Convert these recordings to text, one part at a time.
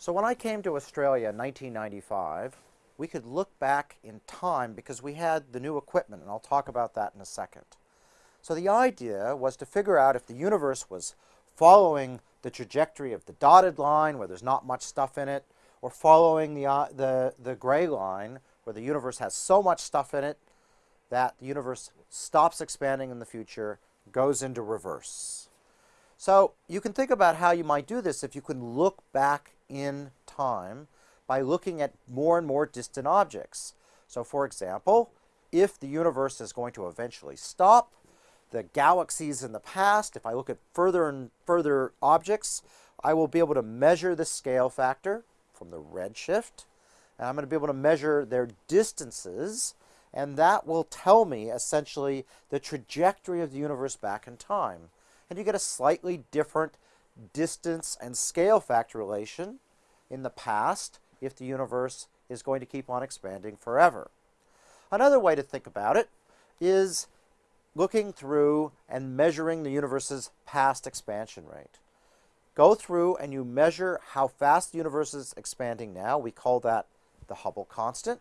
So when I came to Australia in 1995, we could look back in time because we had the new equipment, and I'll talk about that in a second. So the idea was to figure out if the universe was following the trajectory of the dotted line where there's not much stuff in it, or following the, uh, the, the gray line where the universe has so much stuff in it that the universe stops expanding in the future, goes into reverse. So you can think about how you might do this if you can look back in time by looking at more and more distant objects. So for example, if the universe is going to eventually stop, the galaxies in the past, if I look at further and further objects, I will be able to measure the scale factor from the redshift, and I'm going to be able to measure their distances, and that will tell me essentially the trajectory of the universe back in time. And you get a slightly different distance and scale factor relation in the past if the universe is going to keep on expanding forever. Another way to think about it is looking through and measuring the universe's past expansion rate. Go through and you measure how fast the universe is expanding now. We call that the Hubble constant.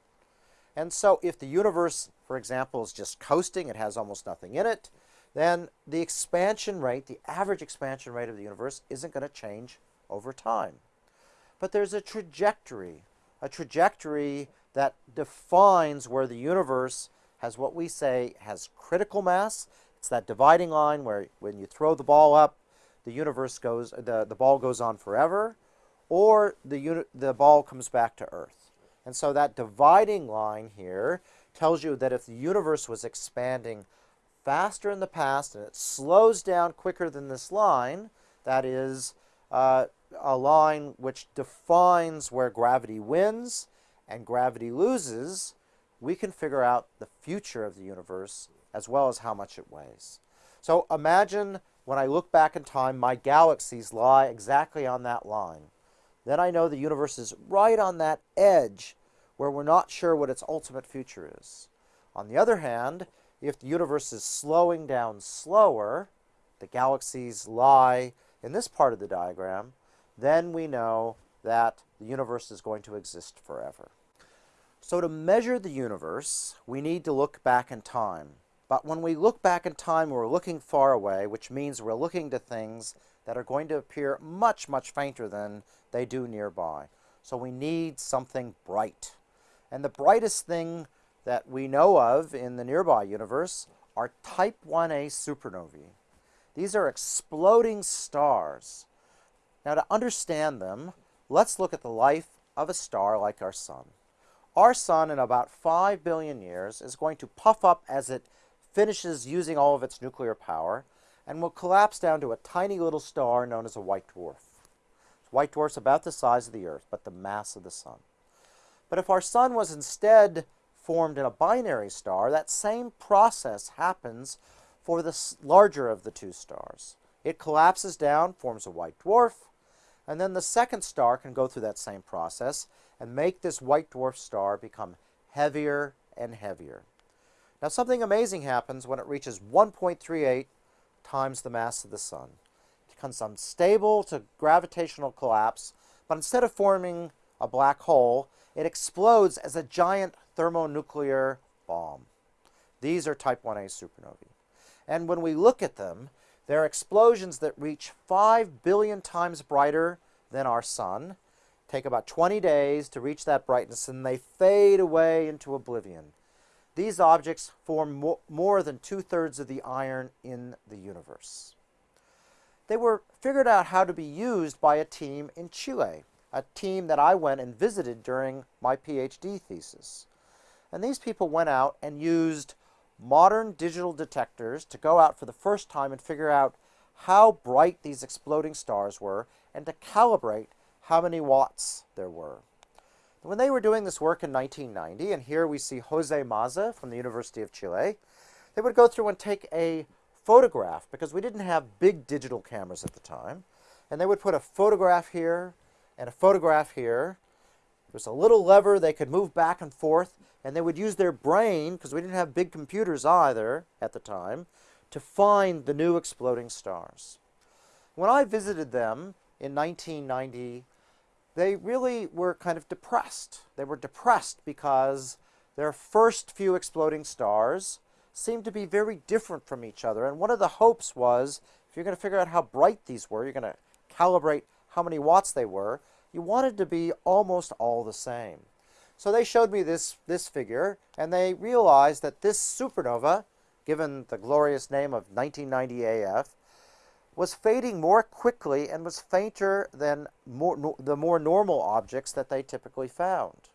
And so if the universe, for example, is just coasting, it has almost nothing in it, then the expansion rate, the average expansion rate of the universe isn't going to change over time. But there's a trajectory, a trajectory that defines where the universe has what we say has critical mass. It's that dividing line where when you throw the ball up, the universe goes, the, the ball goes on forever, or the, the ball comes back to Earth. And so that dividing line here tells you that if the universe was expanding faster in the past and it slows down quicker than this line, that is uh, a line which defines where gravity wins and gravity loses, we can figure out the future of the universe as well as how much it weighs. So imagine when I look back in time, my galaxies lie exactly on that line. Then I know the universe is right on that edge where we're not sure what its ultimate future is. On the other hand, if the universe is slowing down slower, the galaxies lie in this part of the diagram, then we know that the universe is going to exist forever. So to measure the universe, we need to look back in time. But when we look back in time, we're looking far away, which means we're looking to things that are going to appear much, much fainter than they do nearby. So we need something bright. And the brightest thing that we know of in the nearby universe are type 1a supernovae. These are exploding stars. Now to understand them, let's look at the life of a star like our sun. Our sun, in about 5 billion years, is going to puff up as it finishes using all of its nuclear power and will collapse down to a tiny little star known as a white dwarf. White dwarf's about the size of the Earth, but the mass of the sun. But if our sun was instead formed in a binary star, that same process happens for the larger of the two stars. It collapses down, forms a white dwarf, and then the second star can go through that same process and make this white dwarf star become heavier and heavier. Now something amazing happens when it reaches 1.38 times the mass of the sun. It becomes unstable to gravitational collapse, but instead of forming a black hole, it explodes as a giant thermonuclear bomb. These are type 1a supernovae. And when we look at them, they're explosions that reach 5 billion times brighter than our sun, take about 20 days to reach that brightness, and they fade away into oblivion. These objects form mo more than two-thirds of the iron in the universe. They were figured out how to be used by a team in Chile, a team that I went and visited during my PhD thesis. And these people went out and used modern digital detectors to go out for the first time and figure out how bright these exploding stars were and to calibrate how many watts there were. When they were doing this work in 1990, and here we see Jose Maza from the University of Chile, they would go through and take a photograph, because we didn't have big digital cameras at the time, and they would put a photograph here and a photograph here. There was a little lever they could move back and forth, and they would use their brain, because we didn't have big computers either at the time, to find the new exploding stars. When I visited them in 1990, they really were kind of depressed. They were depressed because their first few exploding stars seemed to be very different from each other. And one of the hopes was, if you're going to figure out how bright these were, you're going to calibrate how many watts they were, you wanted to be almost all the same. So they showed me this, this figure, and they realized that this supernova, given the glorious name of 1990 AF, was fading more quickly and was fainter than more, no, the more normal objects that they typically found.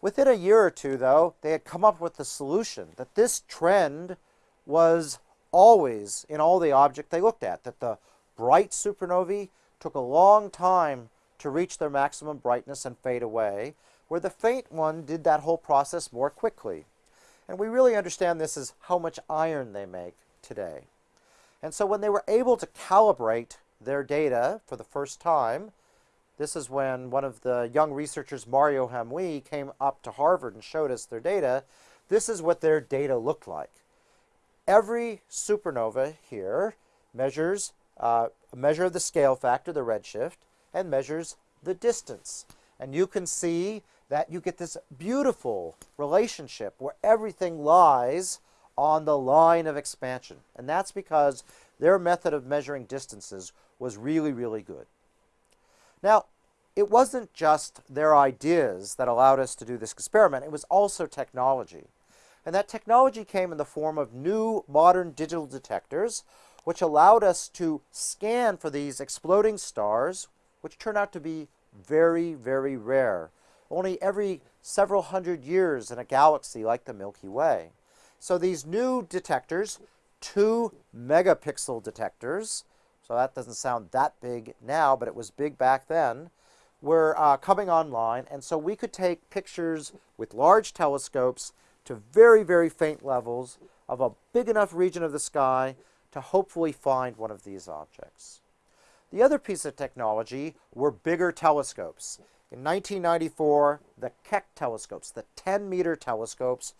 Within a year or two, though, they had come up with the solution that this trend was always in all the objects they looked at, that the bright supernovae took a long time to reach their maximum brightness and fade away, where the faint one did that whole process more quickly. And we really understand this as how much iron they make today. And so when they were able to calibrate their data for the first time, this is when one of the young researchers, Mario Hamuy, came up to Harvard and showed us their data. This is what their data looked like. Every supernova here measures uh, a measure of the scale factor, the redshift, and measures the distance. And you can see that you get this beautiful relationship where everything lies on the line of expansion. And that's because their method of measuring distances was really, really good. Now, it wasn't just their ideas that allowed us to do this experiment, it was also technology. And that technology came in the form of new modern digital detectors, which allowed us to scan for these exploding stars, which turn out to be very, very rare. Only every several hundred years in a galaxy like the Milky Way. So these new detectors, two megapixel detectors, so that doesn't sound that big now, but it was big back then, were uh, coming online. And so we could take pictures with large telescopes to very, very faint levels of a big enough region of the sky to hopefully find one of these objects. The other piece of technology were bigger telescopes. In 1994, the Keck telescopes, the 10-meter telescopes,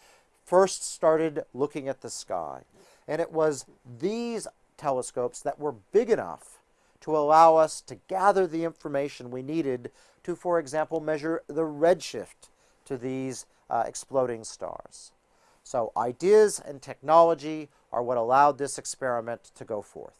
first started looking at the sky. And it was these telescopes that were big enough to allow us to gather the information we needed to, for example, measure the redshift to these uh, exploding stars. So ideas and technology are what allowed this experiment to go forth.